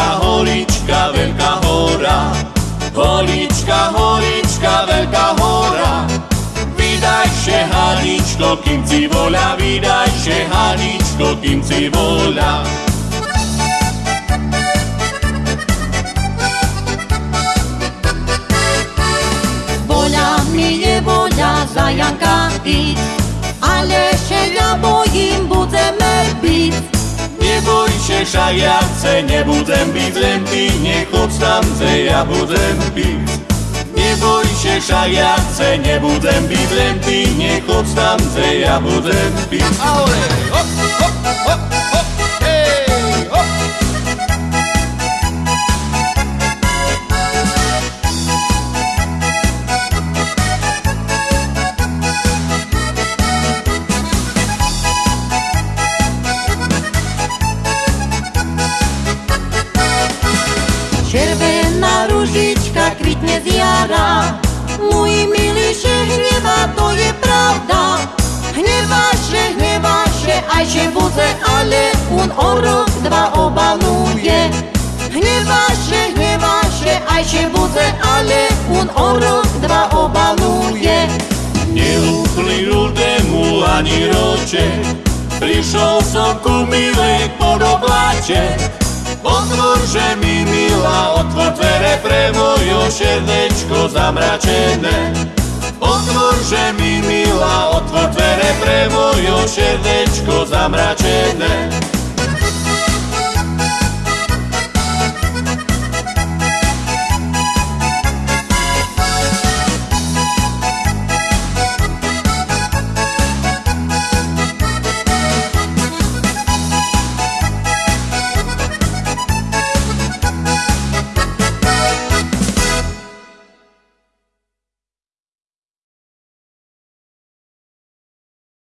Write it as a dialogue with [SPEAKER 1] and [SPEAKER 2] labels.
[SPEAKER 1] holička, holička, veľká hora. Holička, holička, veľká hora. Vydajše, Haničko, kým si voľa, vydajše, Haničko, kým si voľa.
[SPEAKER 2] Voľa mi je voľa za Janka ísť, ale še ja bojím budeme byť.
[SPEAKER 1] Się, ja chce, nebudem byť len ty, nechoď tam chce, ja budem byť. Neboj się, však ja chce, nebudem byť len ty, nechoď tam chce, ja budem byť.
[SPEAKER 3] Ahora, hop, hop, hop,
[SPEAKER 2] Červená ružička kvitne z jara, môj milý, že hneva, to je pravda. Hneva, že aj že bude, ale on o rok, dva obaluje. Hneva, že aj že bude, ale on o rok, dva obaluje.
[SPEAKER 1] Neúplný rudému ani roče, prišiel som ku milej pod obláče. Otvor, že mi otvor dvere pre mojo srdečko zamračené. Otvor, že mi milá, otvor dvere pre mojo srdečko zamračené.